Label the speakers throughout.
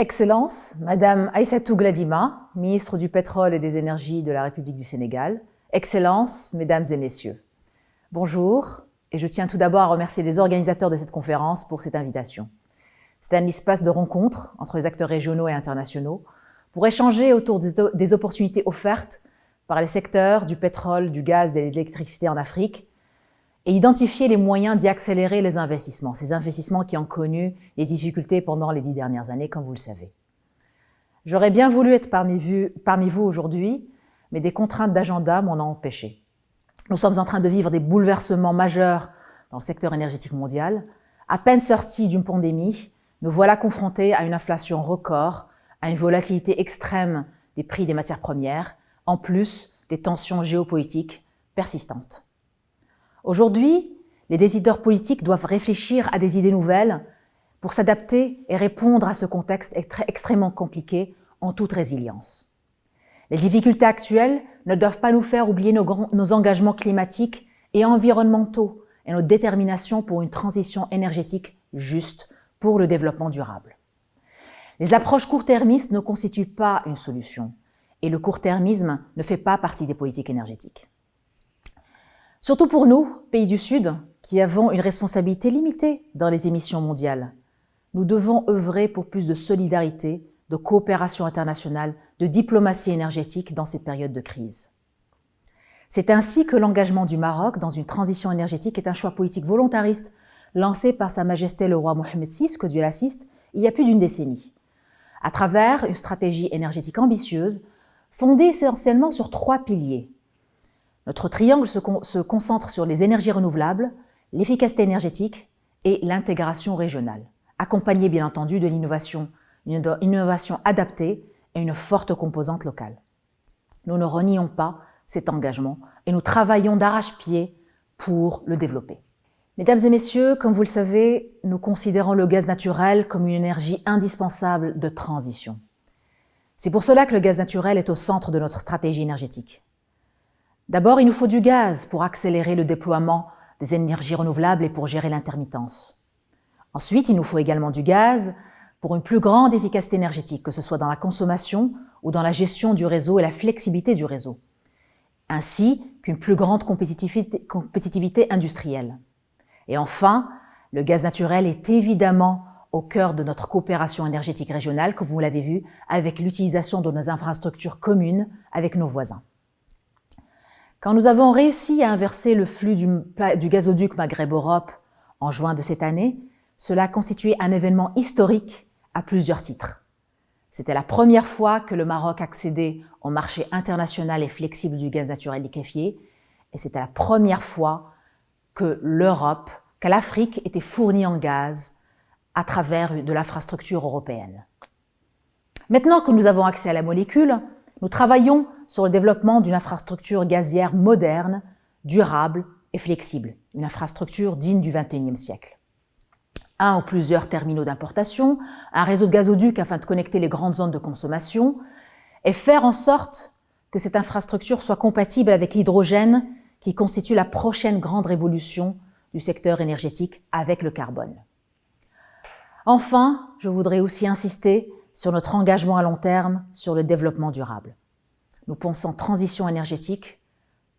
Speaker 1: Excellence, Madame Aïssatou Gladima, ministre du Pétrole et des Énergies de la République du Sénégal. Excellence, Mesdames et Messieurs. Bonjour, et je tiens tout d'abord à remercier les organisateurs de cette conférence pour cette invitation. C'est un espace de rencontre entre les acteurs régionaux et internationaux pour échanger autour des opportunités offertes par les secteurs du pétrole, du gaz et de l'électricité en Afrique et identifier les moyens d'y accélérer les investissements, ces investissements qui ont connu des difficultés pendant les dix dernières années, comme vous le savez. J'aurais bien voulu être parmi vous, aujourd'hui, mais des contraintes d'agenda m'en ont empêché. Nous sommes en train de vivre des bouleversements majeurs dans le secteur énergétique mondial. À peine sortis d'une pandémie, nous voilà confrontés à une inflation record, à une volatilité extrême des prix des matières premières, en plus des tensions géopolitiques persistantes. Aujourd'hui, les décideurs politiques doivent réfléchir à des idées nouvelles pour s'adapter et répondre à ce contexte extrêmement compliqué en toute résilience. Les difficultés actuelles ne doivent pas nous faire oublier nos, engagements climatiques et environnementaux et notre détermination pour une transition énergétique juste pour le développement durable. Les approches court-termistes ne constituent pas une solution et le court-termisme ne fait pas partie des politiques énergétiques. Surtout pour nous, pays du Sud, qui avons une responsabilité limitée dans les émissions mondiales. Nous devons œuvrer pour plus de solidarité, de coopération internationale, de diplomatie énergétique dans ces périodes de crise. C'est ainsi que l'engagement du Maroc dans une transition énergétique est un choix politique volontariste lancé par Sa Majesté le roi Mohamed VI, que Dieu l'assiste, il y a plus d'une décennie, à travers une stratégie énergétique ambitieuse fondée essentiellement sur trois piliers notre triangle se, concentre sur les énergies renouvelables, l'efficacité énergétique et l'intégration régionale, accompagnée bien entendu de l'innovation, une innovation adaptée et une forte composante locale. Nous ne renions pas cet engagement et nous travaillons d'arrache-pied pour le développer. Mesdames et messieurs, comme vous le savez, nous considérons le gaz naturel comme une énergie indispensable de transition. C'est pour cela que le gaz naturel est au centre de notre stratégie énergétique. D'abord, il nous faut du gaz pour accélérer le déploiement des énergies renouvelables et pour gérer l'intermittence. Ensuite, il nous faut également du gaz pour une plus grande efficacité énergétique, que ce soit dans la consommation ou dans la gestion du réseau et la flexibilité du réseau, ainsi qu'une plus grande compétitivité, industrielle. Et enfin, le gaz naturel est évidemment au cœur de notre coopération énergétique régionale, comme vous l'avez vu, avec l'utilisation de nos infrastructures communes avec nos voisins. Quand nous avons réussi à inverser le flux du, gazoduc Maghreb-Europe en juin de cette année, cela a constitué un événement historique à plusieurs titres. C'était la première fois que le Maroc accédait au marché international et flexible du gaz naturel liquéfié, et c'était la première fois que l'Europe, que l'Afrique était fournie en gaz à travers de l'infrastructure européenne. Maintenant que nous avons accès à la molécule, nous travaillons sur le développement d'une infrastructure gazière moderne, durable et flexible, une infrastructure digne du XXIe siècle. Un ou plusieurs terminaux d'importation, un réseau de gazoducs afin de connecter les grandes zones de consommation, et faire en sorte que cette infrastructure soit compatible avec l'hydrogène qui constitue la prochaine grande révolution du secteur énergétique avec le carbone. Enfin, je voudrais aussi insister sur notre engagement à long terme sur le développement durable. Nous pensons transition énergétique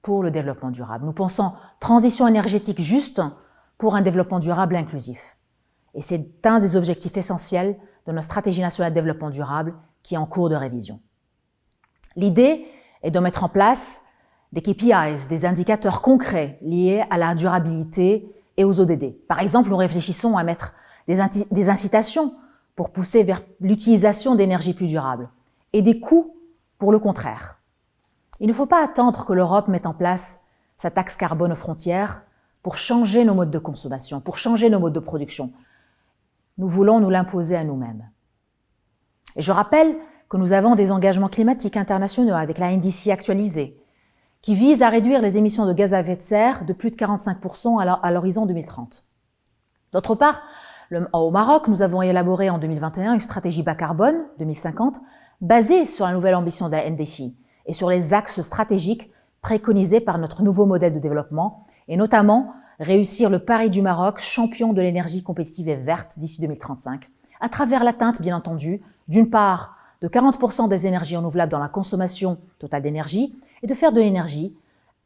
Speaker 1: pour le développement durable. Nous pensons transition énergétique juste pour un développement durable inclusif. Et c'est un des objectifs essentiels de notre stratégie nationale de développement durable qui est en cours de révision. L'idée est de mettre en place des KPIs, des indicateurs concrets liés à la durabilité et aux ODD. Par exemple, nous réfléchissons à mettre des, incitations pour pousser vers l'utilisation d'énergies plus durables et des coûts pour le contraire. Il ne faut pas attendre que l'Europe mette en place sa taxe carbone aux frontières pour changer nos modes de consommation, pour changer nos modes de production. Nous voulons nous l'imposer à nous-mêmes. Et je rappelle que nous avons des engagements climatiques internationaux avec la NDC actualisée, qui vise à réduire les émissions de gaz à effet de serre de plus de 45% à l'horizon 2030. D'autre part, au Maroc, nous avons élaboré en 2021 une stratégie bas carbone 2050 basée sur la nouvelle ambition de la NDC, et sur les axes stratégiques préconisés par notre nouveau modèle de développement, et notamment réussir le pari du Maroc champion de l'énergie compétitive et verte d'ici 2035, à travers l'atteinte, bien entendu, d'une part de 40% des énergies renouvelables dans la consommation totale d'énergie et de faire de l'énergie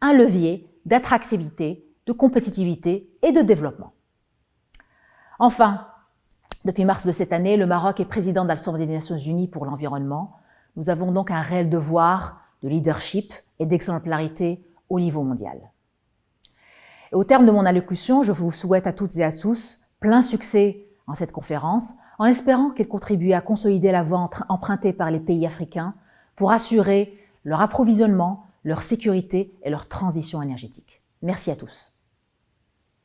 Speaker 1: un levier d'attractivité, de compétitivité et de développement. Enfin, depuis mars de cette année, le Maroc est président de l'Assemblée des Nations Unies pour l'environnement. Nous avons donc un réel devoir de leadership et d'exemplarité au niveau mondial. Au terme de mon allocution, je vous souhaite à toutes et à tous plein succès en cette conférence, en espérant qu'elle contribue à consolider la voie empruntée par les pays africains pour assurer leur approvisionnement, leur sécurité et leur transition énergétique. Merci à tous.